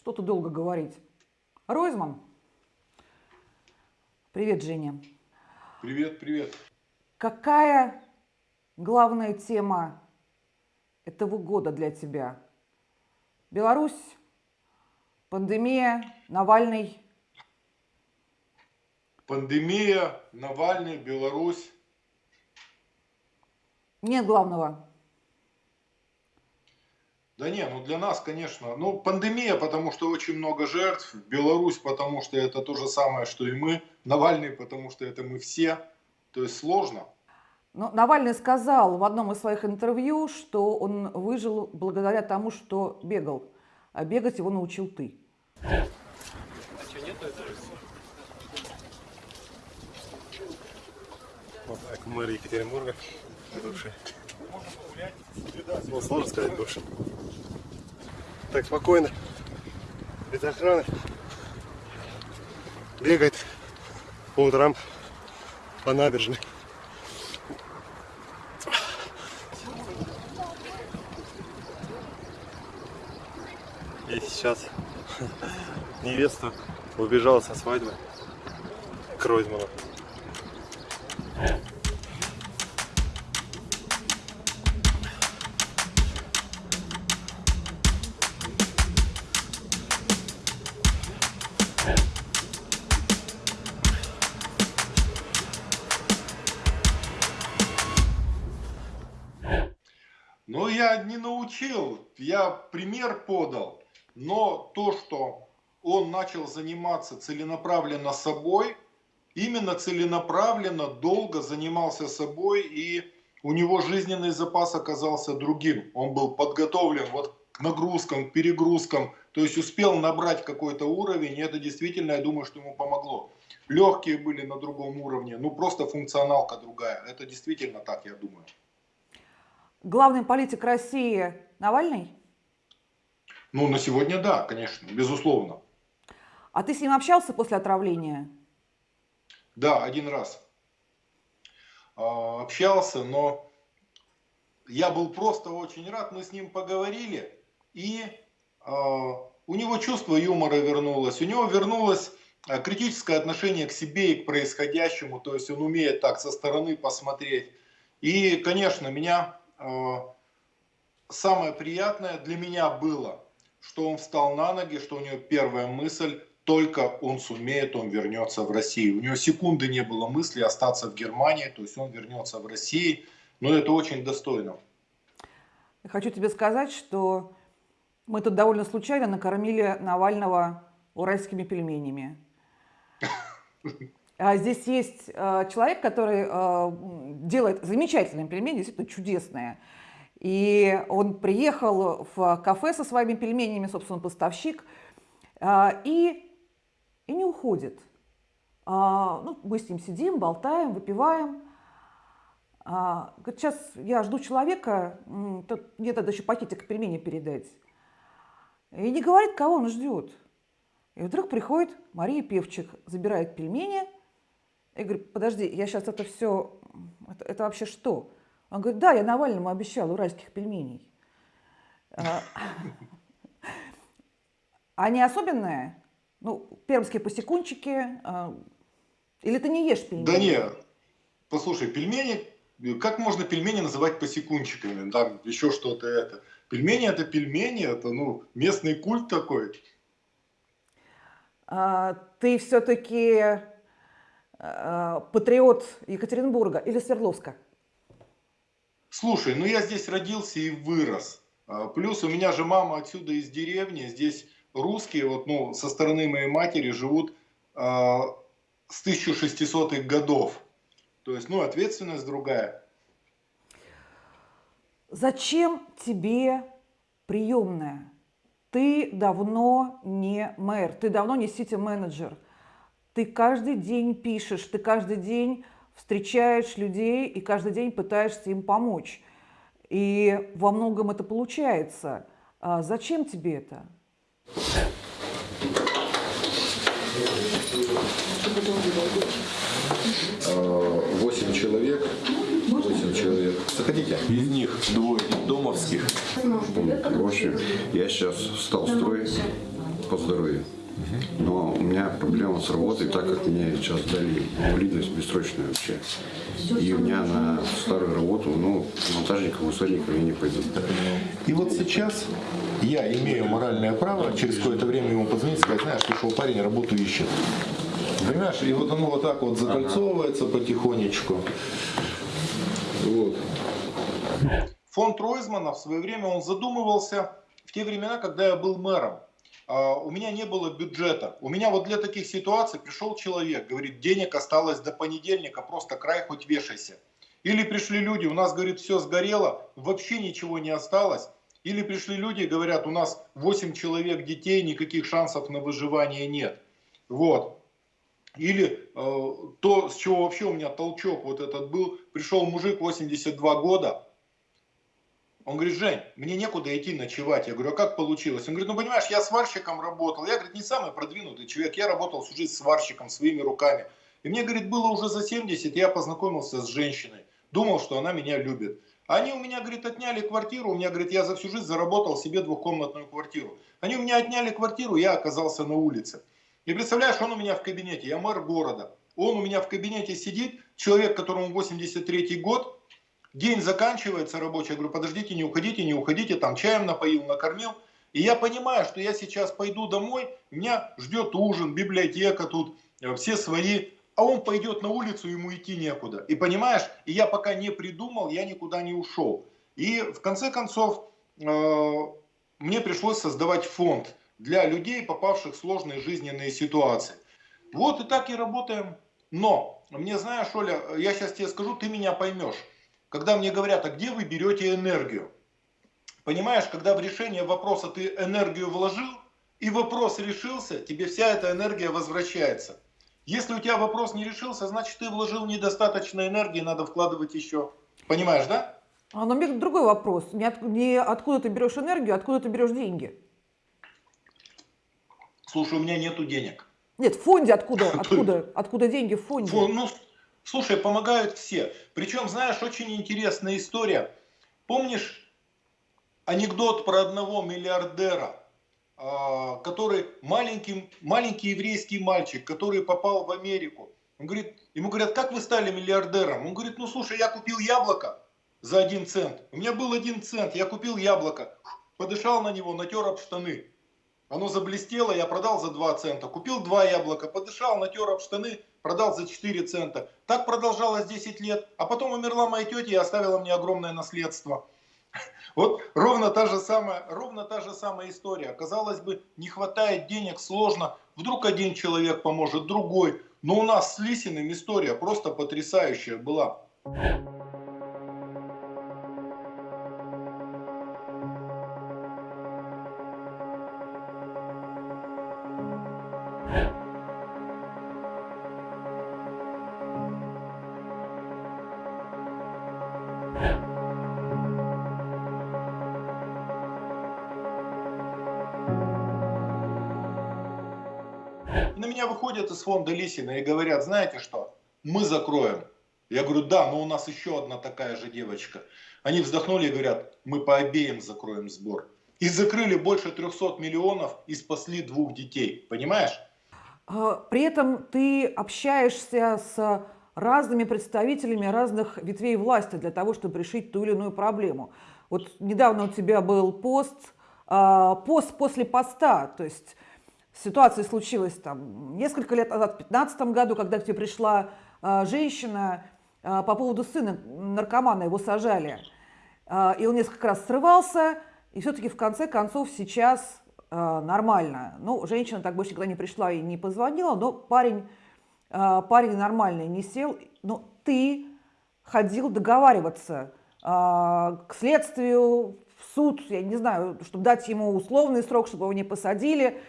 Что тут долго говорить? Ройзман. Привет, Женя. Привет, привет. Какая главная тема этого года для тебя? Беларусь, пандемия, Навальный? Пандемия, Навальный, Беларусь. Нет главного. Да не, ну для нас, конечно, ну пандемия, потому что очень много жертв, Беларусь, потому что это то же самое, что и мы, Навальный, потому что это мы все, то есть сложно. Но Навальный сказал в одном из своих интервью, что он выжил благодаря тому, что бегал, а бегать его научил ты. А что, нету Вот так, мэр Екатеринбурга, бывший. Ну, сложно сказать бывший. Так спокойно, без охраны. Бегает по утрам по набережной. И сейчас невеста убежала со свадьбы к пример подал. Но то, что он начал заниматься целенаправленно собой, именно целенаправленно, долго занимался собой, и у него жизненный запас оказался другим. Он был подготовлен вот к нагрузкам, к перегрузкам, то есть успел набрать какой-то уровень, и это действительно, я думаю, что ему помогло. Легкие были на другом уровне, ну просто функционалка другая. Это действительно так, я думаю. Главный политик России Навальный? Ну, на сегодня да, конечно, безусловно. А ты с ним общался после отравления? Да, один раз а, общался, но я был просто очень рад, мы с ним поговорили, и а, у него чувство юмора вернулось, у него вернулось а, критическое отношение к себе и к происходящему, то есть он умеет так со стороны посмотреть. И, конечно, меня а, самое приятное для меня было, что он встал на ноги, что у него первая мысль, только он сумеет, он вернется в Россию. У него секунды не было мысли остаться в Германии, то есть он вернется в Россию, но это очень достойно. Хочу тебе сказать, что мы тут довольно случайно накормили Навального уральскими пельменями. А здесь есть э, человек, который э, делает замечательные пельмени, действительно чудесные. И он приехал в кафе со своими пельменями, собственно, поставщик, э, и, и не уходит. А, ну, мы с ним сидим, болтаем, выпиваем. А, говорит, сейчас я жду человека, мне надо еще пакетик пельменей передать. И не говорит, кого он ждет. И вдруг приходит Мария Певчик, забирает пельмени – я говорю, подожди, я сейчас это все, это, это вообще что? Он говорит, да, я Навальному обещал уральских пельменей. А, они особенные? Ну, пермские посекунчики. А, или ты не ешь пельмени? Да нет. Послушай, пельмени, как можно пельмени называть посекунчиками? Там еще что-то это. Пельмени это пельмени, это ну, местный культ такой. А, ты все-таки Э, патриот Екатеринбурга или Свердловска? Слушай, ну я здесь родился и вырос. А, плюс у меня же мама отсюда из деревни. Здесь русские, вот, ну, со стороны моей матери живут э, с 1600-х годов. То есть, ну, ответственность другая. Зачем тебе приемная? Ты давно не мэр, ты давно не сити-менеджер – ты каждый день пишешь, ты каждый день встречаешь людей и каждый день пытаешься им помочь. И во многом это получается. А зачем тебе это? Восемь человек. Восемь человек. Заходите. Из них двое домовских. В общем, я сейчас встал строить. по здоровью. Но у меня проблема с работой, так как мне сейчас дали инвалидность бессрочную вообще. И у меня на старую работу, ну, монтажником, высотником я не пойду. И вот сейчас я имею моральное право через какое-то время ему позвонить и сказать, знаешь, пришел парень, работу ищет. Понимаешь? И вот оно вот так вот закольцовывается потихонечку. Вот. Фонд Ройзмана в свое время он задумывался в те времена, когда я был мэром. А, У меня не было бюджета. У меня вот для таких ситуаций пришел человек, говорит, денег осталось до понедельника, просто край хоть вешайся. Или пришли люди, у нас, говорит, все сгорело, вообще ничего не осталось. Или пришли люди, говорят, у нас 8 человек детей, никаких шансов на выживание нет. Вот. Или э, то, с чего вообще у меня толчок вот этот был, пришел мужик 82 года, он говорит, Жень, мне некуда идти ночевать. Я говорю, а как получилось? Он говорит, ну понимаешь, я сварщиком работал. Я, говорит, не самый продвинутый человек. Я работал всю жизнь сварщиком своими руками. И мне, говорит, было уже за 70, я познакомился с женщиной. Думал, что она меня любит. Они у меня, говорит, отняли квартиру. У меня, говорит, я за всю жизнь заработал себе двухкомнатную квартиру. Они у меня отняли квартиру, я оказался на улице. И представляешь, он у меня в кабинете, я мэр города. Он у меня в кабинете сидит, человек, которому 83 год, День заканчивается рабочий, говорю, подождите, не уходите, не уходите, там чаем напоил, накормил. И я понимаю, что я сейчас пойду домой, меня ждет ужин, библиотека тут, э, все свои, а он пойдет на улицу, ему идти некуда. И понимаешь, и я пока не придумал, я никуда не ушел. И в конце концов, э, мне пришлось создавать фонд для людей, попавших в сложные жизненные ситуации. Вот и так и работаем. Но, мне знаешь, Оля, я сейчас тебе скажу, ты меня поймешь когда мне говорят, а где вы берете энергию? Понимаешь, когда в решение вопроса ты энергию вложил, и вопрос решился, тебе вся эта энергия возвращается. Если у тебя вопрос не решился, значит ты вложил недостаточно энергии, надо вкладывать еще. Понимаешь, да? А, но у меня другой вопрос. Не, от, не откуда ты берешь энергию, а откуда ты берешь деньги? Слушай, у меня нету денег. Нет, в фонде откуда? Откуда, откуда деньги в фонде? Фу, Ну, слушай, помогают все. Причем, знаешь, очень интересная история. Помнишь анекдот про одного миллиардера, а, который маленький, маленький еврейский мальчик, который попал в Америку. Он говорит, ему говорят, как вы стали миллиардером? Он говорит, ну слушай, я купил яблоко за один цент. У меня был один цент, я купил яблоко, подышал на него, натер об штаны. Оно заблестело, я продал за 2 цента. Купил два яблока, подышал, натер об штаны, продал за 4 цента. Так продолжалось 10 лет. А потом умерла моя тетя и оставила мне огромное наследство. Вот ровно та же самая, ровно та же самая история. Казалось бы, не хватает денег, сложно. Вдруг один человек поможет, другой. Но у нас с Лисиным история просто потрясающая была. Из фонда Лисина и говорят, знаете что, мы закроем. Я говорю, да, но у нас еще одна такая же девочка. Они вздохнули и говорят, мы по обеим закроем сбор. И закрыли больше 300 миллионов и спасли двух детей. Понимаешь? А, При этом ты общаешься с разными представителями разных ветвей власти для того, чтобы решить ту или иную проблему. Вот недавно у тебя был пост, а, пост после поста, то есть ситуация случилась там несколько лет назад, в 2015 году, когда к тебе пришла а, женщина а, по поводу сына наркомана, его сажали, А, и он несколько раз срывался, и все-таки в конце концов сейчас а, нормально. Ну, женщина так больше никогда не пришла и не позвонила, но парень, а, парень нормальный, не сел. Но ты ходил договариваться а, к следствию, в суд, я не знаю, чтобы дать ему условный срок, чтобы его не посадили.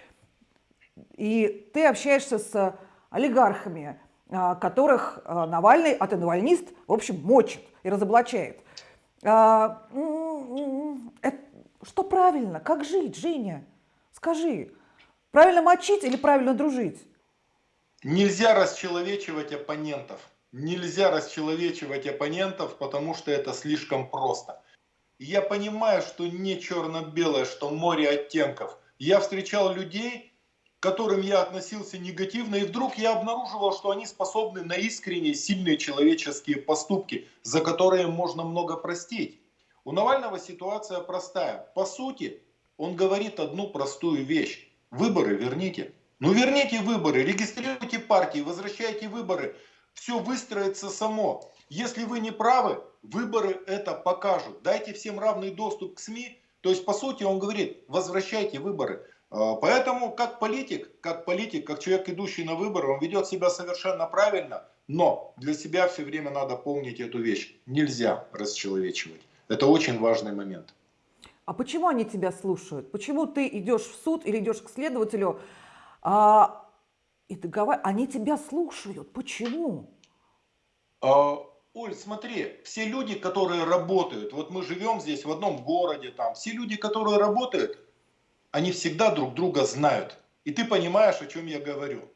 И ты общаешься с олигархами, а, которых а, Навальный, а ты навальнист, в общем, мочит и разоблачает. А, Что правильно? Как жить, Женя? Скажи, правильно мочить или правильно дружить? Нельзя расчеловечивать оппонентов. Нельзя расчеловечивать оппонентов, потому что это слишком просто. Я понимаю, что не черно-белое, что море оттенков. Я встречал людей, которым я относился негативно, и вдруг я обнаруживал, что они способны на искренние, сильные человеческие поступки, за которые можно много простить. У Навального ситуация простая. По сути, он говорит одну простую вещь. Выборы верните. Ну верните выборы, регистрируйте партии, возвращайте выборы. Все выстроится само. Если вы не правы, выборы это покажут. Дайте всем равный доступ к СМИ. То есть, по сути, он говорит, возвращайте выборы. А, поэтому, как политик, как политик, как человек, идущий на выборы, он ведет себя совершенно правильно, но для себя все время надо помнить эту вещь. Нельзя расчеловечивать. Это очень важный момент. А почему они тебя слушают? Почему ты идешь в суд или идешь к следователю, а, и договор... они тебя слушают? Почему? А, Оль, смотри, все люди, которые работают, вот мы живем здесь в одном городе, там, все люди, которые работают, они всегда друг друга знают. И ты понимаешь, о чем я говорю.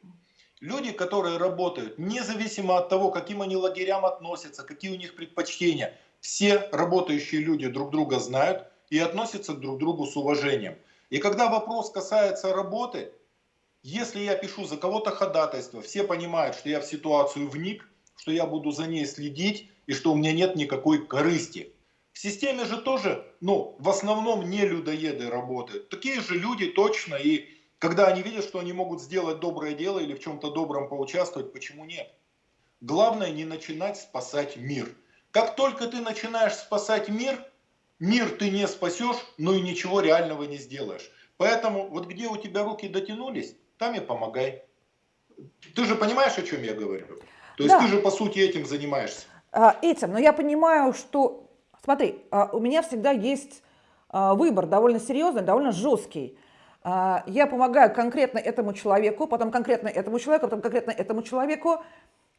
Люди, которые работают, независимо от того, каким они лагерям относятся, какие у них предпочтения, все работающие люди друг друга знают и относятся друг к другу с уважением. И когда вопрос касается работы, если я пишу за кого-то ходатайство, все понимают, что я в ситуацию вник, что я буду за ней следить и что у меня нет никакой корысти. В системе же тоже, ну, в основном не людоеды работают. Такие же люди точно, и когда они видят, что они могут сделать доброе дело или в чем-то добром поучаствовать, почему нет? Главное не начинать спасать мир. Как только ты начинаешь спасать мир, мир ты не спасешь, но и ничего реального не сделаешь. Поэтому вот где у тебя руки дотянулись, там и помогай. Ты же понимаешь, о чем я говорю? То есть да. ты же по сути этим занимаешься. А, этим, но я понимаю, что Смотри, а, у меня всегда есть а, выбор довольно серьезный, довольно жесткий. А, я помогаю конкретно этому человеку, потом конкретно этому человеку, потом конкретно этому человеку,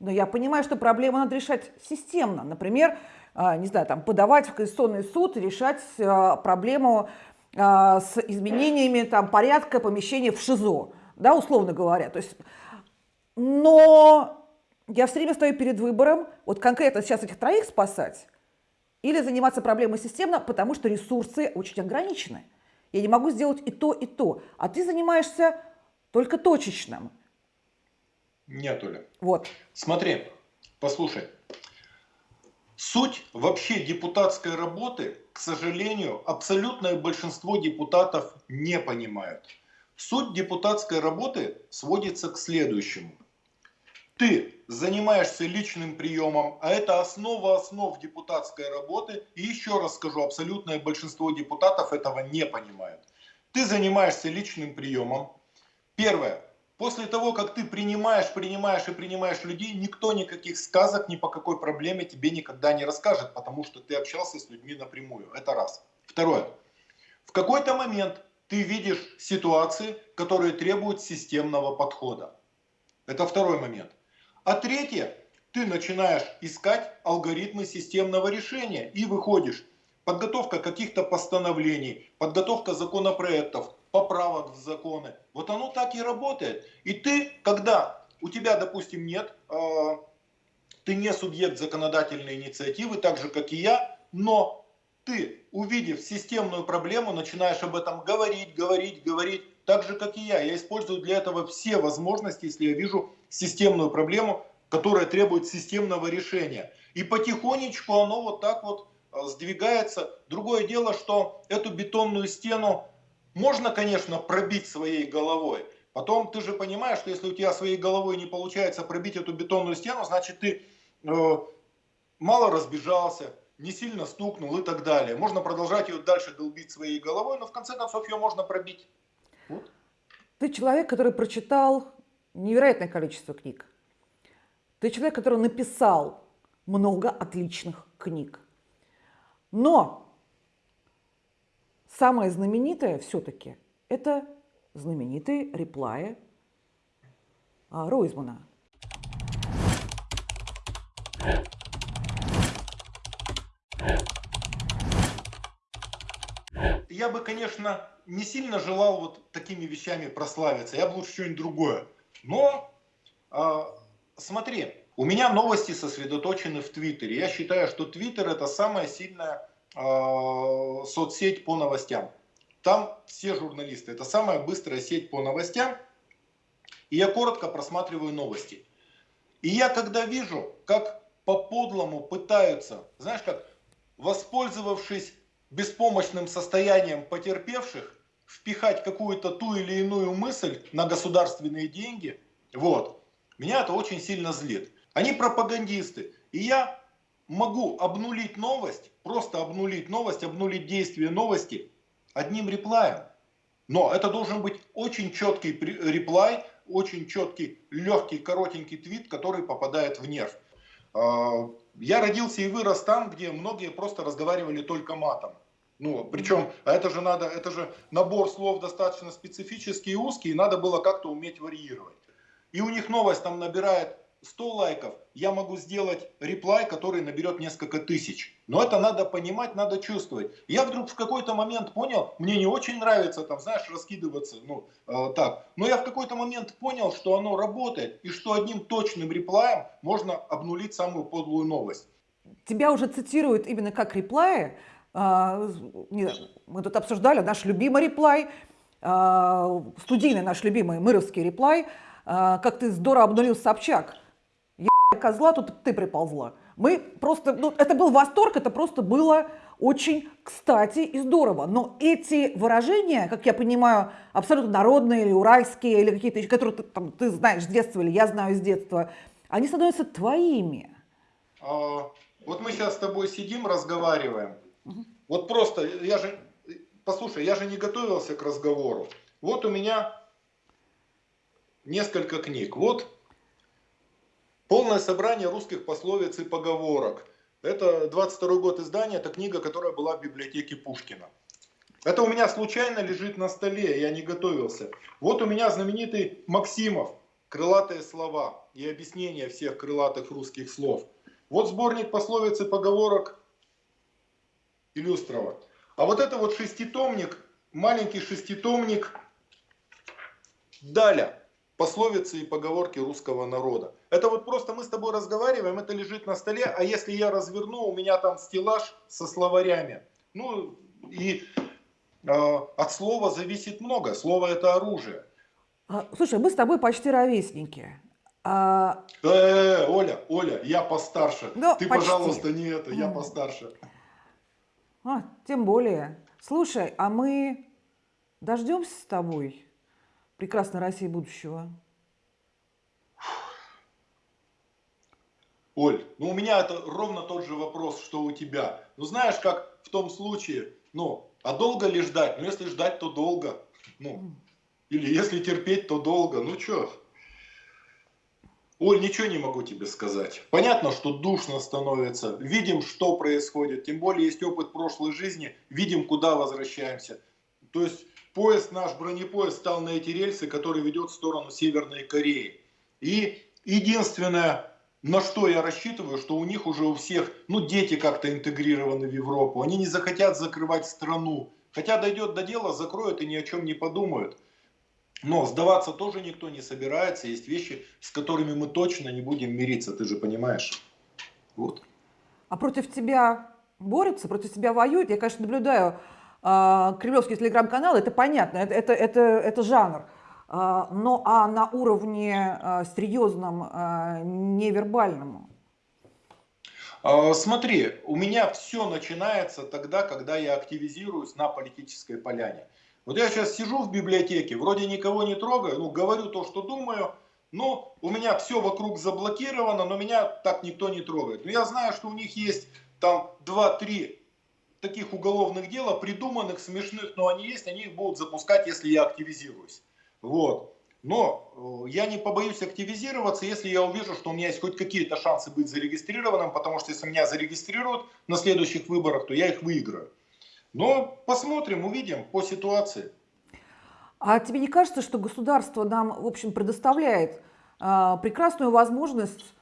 но я понимаю, что проблему надо решать системно. Например, не знаю, там, подавать в Конституционный суд и решать проблему с изменениями там, порядка помещения в ШИЗО, да, условно говоря. То есть, но я все время стою перед выбором, вот конкретно сейчас этих троих спасать, или заниматься проблемой системно, потому что ресурсы очень ограничены. Я не могу сделать и то, и то. А ты занимаешься только точечным. Нет, Оля. Вот. Смотри, послушай. Суть вообще депутатской работы, к сожалению, абсолютное большинство депутатов не понимают. Суть депутатской работы сводится к следующему – ты занимаешься личным приемом, а это основа основ депутатской работы. И еще раз скажу, абсолютное большинство депутатов этого не понимает. Ты занимаешься личным приемом. Первое. После того, как ты принимаешь, принимаешь и принимаешь людей, никто никаких сказок ни по какой проблеме тебе никогда не расскажет, потому что ты общался с людьми напрямую. Это раз. Второе. В какой-то момент ты видишь ситуации, которые требуют системного подхода. Это второй момент. А третье, ты начинаешь искать алгоритмы системного решения и выходишь. Подготовка каких-то постановлений, подготовка законопроектов, поправок в законы. Вот оно так и работает. И ты, когда у тебя, допустим, нет, э, ты не субъект законодательной инициативы, так же, как и я, но ты, увидев системную проблему, начинаешь об этом говорить, говорить, говорить, так же, как и я. Я использую для этого все возможности, если я вижу системную проблему, которая требует системного решения. И потихонечку оно вот так вот э, сдвигается. Другое дело, что эту бетонную стену можно, конечно, пробить своей головой. Потом ты же понимаешь, что если у тебя своей головой не получается пробить эту бетонную стену, значит ты э, мало разбежался, не сильно стукнул и так далее. Можно продолжать ее дальше долбить своей головой, но в конце концов ее можно пробить. Вот. Ты человек, который прочитал невероятное количество книг. Ты человек, который написал много отличных книг. Но самое знаменитое все-таки это знаменитые реплаи а, Ройзмана. Я бы, конечно, не сильно желал вот такими вещами прославиться. Я бы лучше что-нибудь другое. Но э, смотри, у меня новости сосредоточены в Твиттере. Я считаю, что Твиттер это самая сильная э, соцсеть по новостям. Там все журналисты. Это самая быстрая сеть по новостям. и я коротко просматриваю новости. И я когда вижу, как по-подлому пытаются, знаешь как, воспользовавшись беспомощным состоянием потерпевших, впихать какую-то ту или иную мысль на государственные деньги, вот, меня это очень сильно злит. Они пропагандисты. И я могу обнулить новость, просто обнулить новость, обнулить действие новости одним реплаем. Но это должен быть очень четкий реплай, очень четкий, легкий, коротенький твит, который попадает в нерв. А, я родился и вырос там, где многие просто разговаривали только матом. Ну, причем, а это же надо, это же набор слов достаточно специфический и узкий, и надо было как-то уметь варьировать. И у них новость там набирает 100 лайков, я могу сделать реплай, который наберет несколько тысяч. Но это надо понимать, надо чувствовать. Я вдруг в какой-то момент понял, мне не очень нравится там, знаешь, раскидываться, ну, э, так. Но я в какой-то момент понял, что оно работает, и что одним точным реплаем можно обнулить самую подлую новость. Тебя уже цитируют именно как реплаи. А, мы тут обсуждали наш любимый реплай, а, студийный наш любимый мыровский реплай, а, как ты здорово обнулил Собчак козла, тут ты приползла. Мы просто, ну, это был восторг, это просто было очень кстати и здорово. Но эти выражения, как я понимаю, абсолютно народные или уральские, или какие-то еще, которые ты, там, ты знаешь с детства или я знаю с детства, они становятся твоими. А, вот мы сейчас с тобой сидим, разговариваем. Угу. Вот просто, я же, послушай, я же не готовился к разговору. Вот у меня несколько книг. Вот Полное собрание русских пословиц и поговорок. Это 22 год издания, это книга, которая была в библиотеке Пушкина. Это у меня случайно лежит на столе, я не готовился. Вот у меня знаменитый Максимов, крылатые слова и объяснение всех крылатых русских слов. Вот сборник пословиц и поговорок Илюстрова. А вот это вот шеститомник, маленький шеститомник Даля пословицы и поговорки русского народа. Это вот просто мы с тобой разговариваем, это лежит на столе, а если я разверну, у меня там стеллаж со словарями. Ну и э, от слова зависит много, слово это оружие. А, слушай, мы с тобой почти ровесники. А... Э, Оля, Оля, я постарше. Ну, Ты, почти. пожалуйста, не это, я постарше. А, тем более. Слушай, а мы дождемся с тобой прекрасной России будущего? Оль, ну у меня это ровно тот же вопрос, что у тебя. Ну знаешь, как в том случае, ну, а долго ли ждать? Ну если ждать, то долго. Ну, или если терпеть, то долго. Ну что? Оль, ничего не могу тебе сказать. Понятно, что душно становится. Видим, что происходит. Тем более есть опыт прошлой жизни. Видим, куда возвращаемся. То есть поезд, наш бронепоезд стал на эти рельсы, который ведет в сторону Северной Кореи. И единственное, на что я рассчитываю, что у них уже у всех, ну дети как-то интегрированы в Европу, они не захотят закрывать страну. Хотя дойдет до дела, закроют и ни о чем не подумают. Но сдаваться тоже никто не собирается. Есть вещи, с которыми мы точно не будем мириться, ты же понимаешь. Вот. А против тебя борются, против тебя воюют? Я, конечно, наблюдаю а, кремлевский телеграм-канал, это понятно, это, это, это, это жанр. А, но а на уровне а, серьезном, невербальном? Смотри, у меня все начинается тогда, когда я активизируюсь на политической поляне. Вот я сейчас сижу в библиотеке, вроде никого не трогаю, ну говорю то, что думаю, но у меня все вокруг заблокировано, но меня так никто не трогает. Но я знаю, что у них есть там 2-3 таких уголовных дел, придуманных, смешных, но они есть, они их будут запускать, если я активизируюсь. Вот. Но э, я не побоюсь активизироваться, если я увижу, что у меня есть хоть какие-то шансы быть зарегистрированным, потому что если меня зарегистрируют на следующих выборах, то я их выиграю. Но посмотрим, увидим по ситуации. А тебе не кажется, что государство нам, в общем, предоставляет э, прекрасную возможность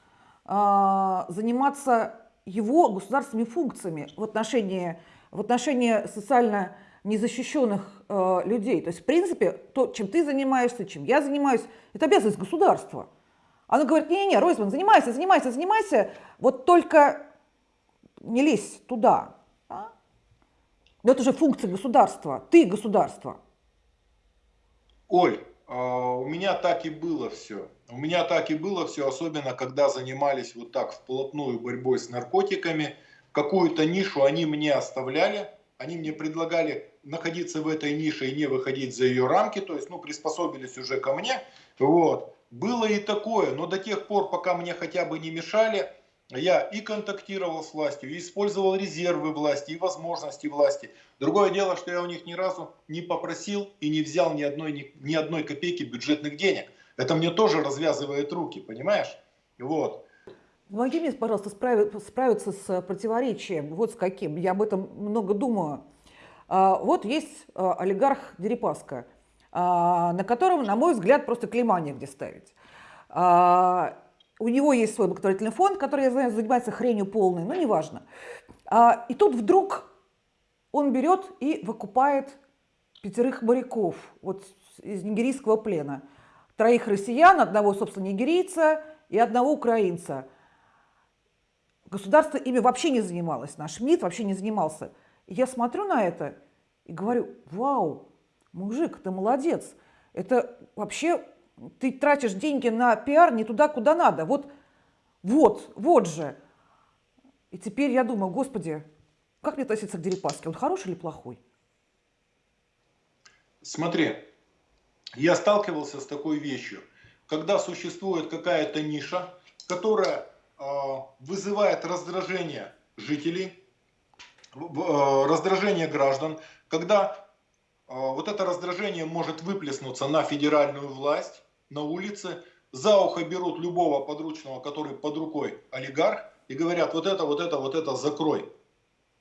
э, заниматься его государственными функциями в отношении, в отношении социально незащищенных э, людей. То есть, в принципе, то, чем ты занимаешься, чем я занимаюсь, это обязанность государства. Оно говорит, не-не-не, Ройзман, занимайся, занимайся, занимайся, вот только не лезь туда. Но это же функция государства, ты государство. Оль, а, у меня так и было все. У меня так и было все, особенно когда занимались вот так вплотную борьбой с наркотиками. Какую-то нишу они мне оставляли, они мне предлагали находиться в этой нише и не выходить за ее рамки, то есть, ну, приспособились уже ко мне, вот. Было и такое, но до тех пор, пока мне хотя бы не мешали, я и контактировал с властью, и использовал резервы власти, и возможности власти. Другое дело, что я у них ни разу не попросил и не взял ни одной, ни, ни одной копейки бюджетных денег. Это мне тоже развязывает руки, понимаешь? Вот. Помоги мне, пожалуйста, справиться, справиться с противоречием. Вот с каким. Я об этом много думаю. А, вот есть а, олигарх Дерипаска, а, на котором, на мой взгляд, просто клейма негде ставить. У него есть свой благотворительный фонд, который, я знаю, занимается хренью полной, но неважно. И тут вдруг он берет и выкупает пятерых моряков вот из нигерийского плена. Троих россиян, одного, собственно, нигерийца и одного украинца. Государство ими вообще не занималось, наш МИД вообще не занимался. И я смотрю на это и говорю, вау, мужик, ты молодец. Это вообще, ты тратишь деньги на пиар не туда, куда надо. Вот, вот, вот же. И теперь я думаю, господи, как мне относиться к Дерипаске? Он хороший или плохой? Смотри, я сталкивался с такой вещью. Когда существует какая-то ниша, которая э, вызывает раздражение жителей, Э, раздражение граждан, когда э, вот это раздражение может выплеснуться на федеральную власть, на улице, за ухо берут любого подручного, который под рукой олигарх, и говорят, вот это, вот это, вот это закрой.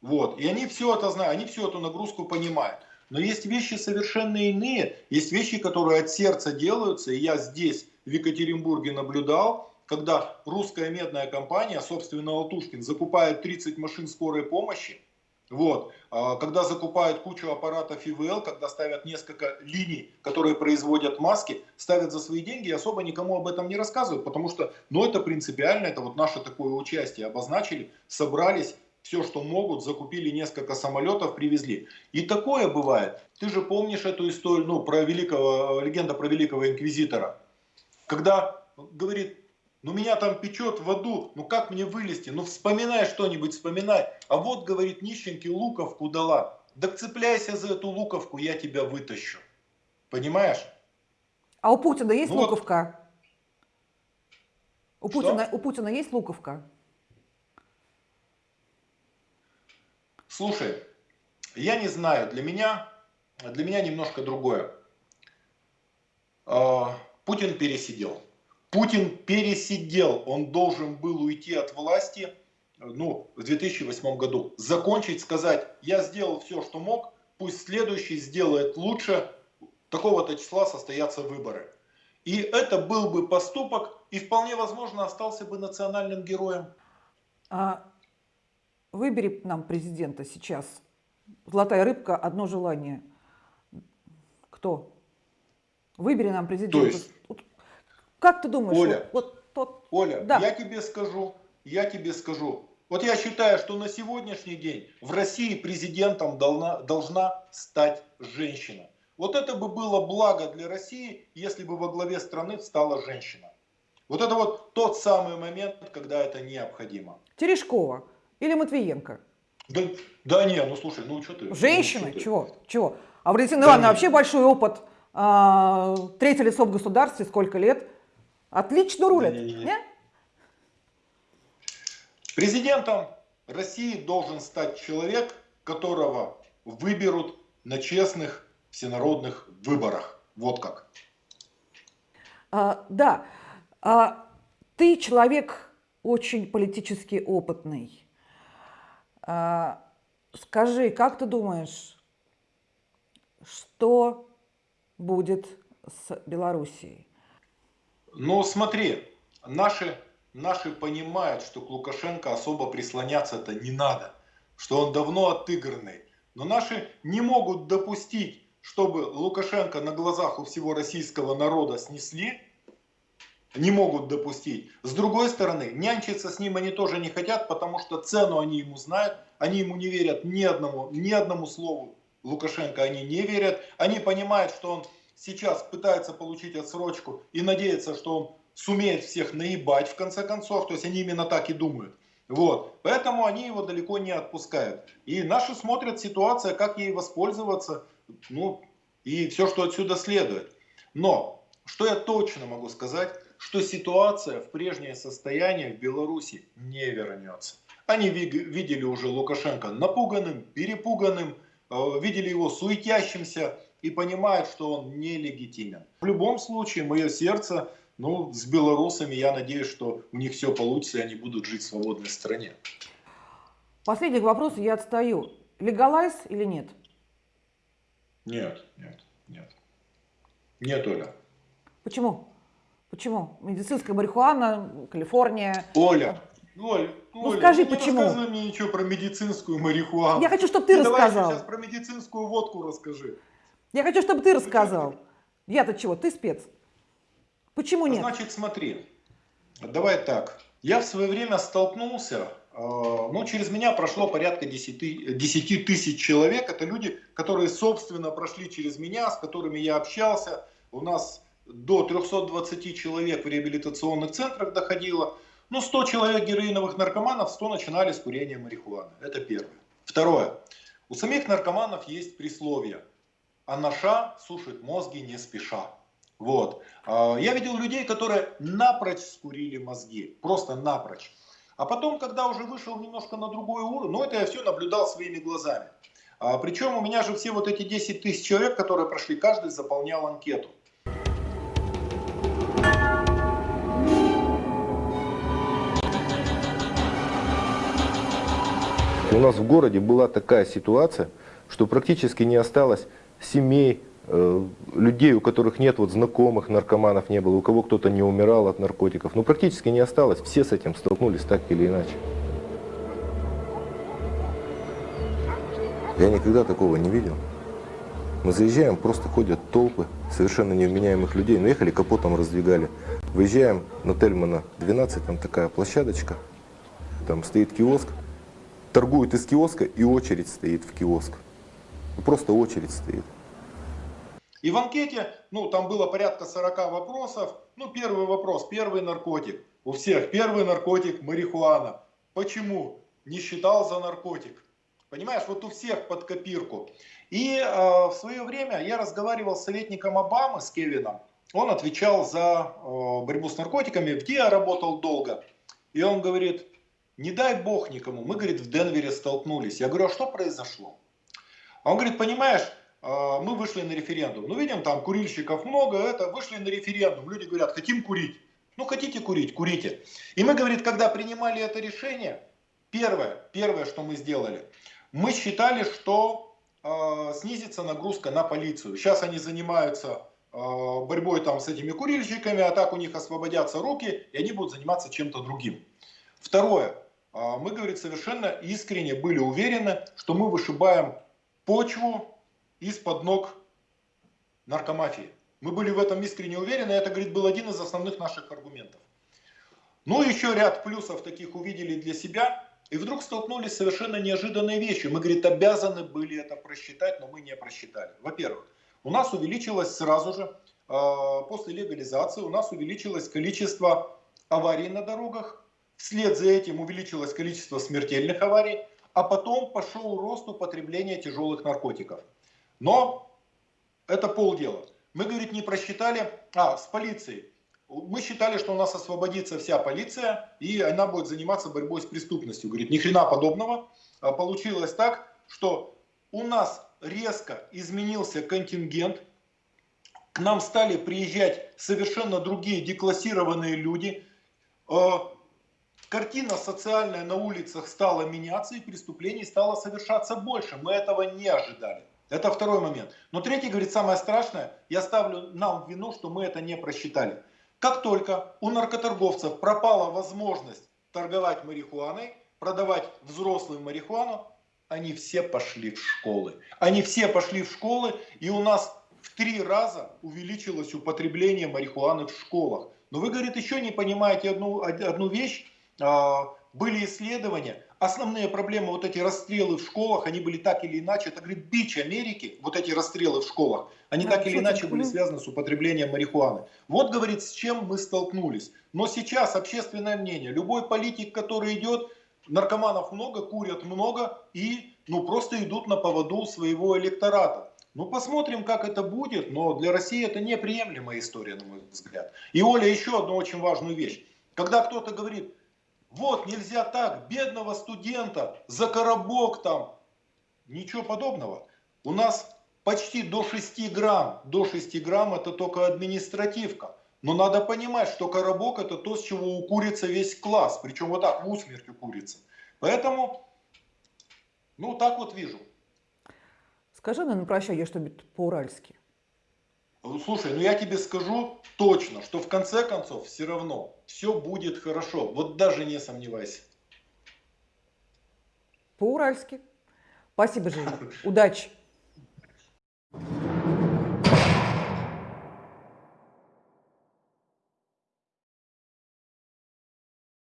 Вот. И они все это знают, они всю эту нагрузку понимают. Но есть вещи совершенно иные, есть вещи, которые от сердца делаются, и я здесь, в Екатеринбурге, наблюдал, когда русская медная компания, собственно, Алтушкин, закупает 30 машин скорой помощи, вот. А когда закупают кучу аппаратов ИВЛ, когда ставят несколько линий, которые производят маски, ставят за свои деньги и особо никому об этом не рассказывают, потому что, ну это принципиально, это вот наше такое участие, обозначили, собрались, все, что могут, закупили несколько самолетов, привезли. И такое бывает. Ты же помнишь эту историю, ну, про великого, легенда про великого инквизитора. Когда, говорит, ну меня там печет в аду, ну как мне вылезти? Ну вспоминай что-нибудь, вспоминай. А вот, говорит, нищенки луковку дала. Да цепляйся за эту луковку, я тебя вытащу. Понимаешь? А у Путина есть ну, луковка? У Путина, у Путина есть луковка? Слушай, я не знаю, для меня, для меня немножко другое. А, Путин пересидел. Путин пересидел, он должен был уйти от власти ну, в 2008 году. Закончить, сказать, я сделал все, что мог, пусть следующий сделает лучше, такого-то числа состоятся выборы. И это был бы поступок, и вполне возможно остался бы национальным героем. А выбери нам президента сейчас. Золотая рыбка, одно желание. Кто? Выбери нам президента. То есть, как ты думаешь? Оля, вот, вот тот... Оля да. я тебе скажу, я тебе скажу. Вот я считаю, что на сегодняшний день в России президентом должна, должна стать женщина. Вот это бы было благо для России, если бы во главе страны стала женщина. Вот это вот тот самый момент, когда это необходимо. Терешкова или Матвиенко? Да, да не, ну слушай, ну что ты? Женщина? Ну, что Чего? Чего? А Валентина да Ивановна вообще большой опыт. А, третье лицо в государстве, сколько лет? Отлично рулят. Не, не, не. Президентом России должен стать человек, которого выберут на честных всенародных выборах. Вот как. А, да. А, ты человек очень политически опытный. А, скажи, как ты думаешь, что будет с Белоруссией? Но смотри, наши, наши понимают, что к Лукашенко особо прислоняться-то не надо, что он давно отыгранный. Но наши не могут допустить, чтобы Лукашенко на глазах у всего российского народа снесли, не могут допустить. С другой стороны, нянчиться с ним они тоже не хотят, потому что цену они ему знают, они ему не верят ни одному, ни одному слову Лукашенко они не верят. Они понимают, что он сейчас пытается получить отсрочку и надеется, что он сумеет всех наебать в конце концов, то есть они именно так и думают. Вот. Поэтому они его далеко не отпускают. И наши смотрят ситуация, как ей воспользоваться, ну, и все, что отсюда следует. Но, что я точно могу сказать, что ситуация в прежнее состояние в Беларуси не вернется. Они видели уже Лукашенко напуганным, перепуганным, э, видели его суетящимся и понимают, что он нелегитимен. В любом случае, мое сердце ну, с белорусами, я надеюсь, что у них все получится, и они будут жить в свободной стране. Последний вопрос, я отстаю. Легалайз или нет? Нет, нет, нет. Нет, Оля. Почему? Почему? Медицинская марихуана, Калифорния. Оля, Оль, ну Оля, скажи, не почему? Не рассказывай мне ничего про медицинскую марихуану. Я хочу, чтобы ты, ты рассказал. Давай сейчас про медицинскую водку расскажи. Я хочу, чтобы ты рассказал. Я-то чего? Ты спец. Почему нет? Значит, смотри. Давай так. Я в свое время столкнулся, э, ну, через меня прошло порядка 10, 10 тысяч человек. Это люди, которые, собственно, прошли через меня, с которыми я общался. У нас до 320 человек в реабилитационных центрах доходило. Ну, 100 человек героиновых наркоманов, 100 начинали с курения марихуаны. Это первое. Второе. У самих наркоманов есть присловие. Анаша сушит мозги не спеша. Вот. А, я видел людей, которые напрочь скурили мозги. Просто напрочь. А потом, когда уже вышел немножко на другой уровень, ну это я все наблюдал своими глазами. А, причем у меня же все вот эти 10 тысяч человек, которые прошли, каждый заполнял анкету. У нас в городе была такая ситуация, что практически не осталось семей, э, людей, у которых нет вот знакомых наркоманов не было, у кого кто-то не умирал от наркотиков. Ну, практически не осталось. Все с этим столкнулись так или иначе. Я никогда такого не видел. Мы заезжаем, просто ходят толпы совершенно невменяемых людей. Ну, ехали, капотом раздвигали. Выезжаем на Тельмана 12, там такая площадочка, там стоит киоск торгуют из киоска и очередь стоит в киоск. Просто очередь стоит. И в анкете, ну, там было порядка 40 вопросов. Ну, первый вопрос, первый наркотик. У всех первый наркотик марихуана. Почему? Не считал за наркотик. Понимаешь, вот у всех под копирку. И э, в свое время я разговаривал с советником Обамы, с Кевином. Он отвечал за э, борьбу с наркотиками, где я работал долго. И он говорит, не дай бог никому. Мы, говорит, в Денвере столкнулись. Я говорю, а что произошло? А он говорит, понимаешь, мы вышли на референдум. Ну, видим, там курильщиков много, это, вышли на референдум. Люди говорят, хотим курить. Ну, хотите курить, курите. И мы, говорит, когда принимали это решение, первое, первое, что мы сделали, мы считали, что э, снизится нагрузка на полицию. Сейчас они занимаются э, борьбой там с этими курильщиками, а так у них освободятся руки, и они будут заниматься чем-то другим. Второе, а мы, говорит, совершенно искренне были уверены, что мы вышибаем почву из-под ног наркомафии. Мы были в этом искренне уверены, это, говорит, был один из основных наших аргументов. Ну, еще ряд плюсов таких увидели для себя, и вдруг столкнулись с совершенно неожиданной вещью. Мы, говорит, обязаны были это просчитать, но мы не просчитали. Во-первых, у нас увеличилось сразу же, а, после легализации, у нас увеличилось количество аварий на дорогах, Вслед за этим увеличилось количество смертельных аварий, а потом пошел рост употребления тяжелых наркотиков. Но это полдела. Мы, говорит, не просчитали, а, с полицией. Мы считали, что у нас освободится вся полиция, и она будет заниматься борьбой с преступностью. Говорит, ни хрена подобного. А получилось так, что у нас резко изменился контингент, к нам стали приезжать совершенно другие деклассированные люди, а, Картина социальная на улицах стала меняться и преступлений стало совершаться больше. Мы этого не ожидали. Это второй момент. Но третий говорит, самое страшное, я ставлю нам вину, что мы это не просчитали. Как только у наркоторговцев пропала возможность торговать марихуаной, продавать взрослую марихуану, они все пошли в школы. Они все пошли в школы, и у нас в три раза увеличилось употребление марихуаны в школах. Но вы, говорит, еще не понимаете одну, одну вещь, а, были исследования, основные проблемы, вот эти расстрелы в школах, они были так или иначе, это, говорит, бич Америки, вот эти расстрелы в школах, они Да, так или иначе были связаны с употреблением марихуаны. Вот, говорит, с чем мы столкнулись. Но сейчас общественное мнение, любой политик, который идет, наркоманов много, курят много и ну, просто идут на поводу своего электората. Ну, посмотрим, как это будет, но для России это неприемлемая история, на мой взгляд. И, Оля, еще одну очень важную вещь. Когда кто-то говорит, вот, нельзя так, бедного студента за коробок там, ничего подобного. У нас почти до 6 грамм, до 6 грамм это только административка. Но надо понимать, что коробок это то, с чего укурится весь класс, причем вот так, в усмерть укурится. Поэтому, ну, так вот вижу. Скажи мне на прощание что-нибудь по-уральски. Слушай, ну я тебе скажу точно, что в конце концов все равно все будет хорошо. Вот даже не сомневайся. По-уральски. Спасибо, Женя. Удачи.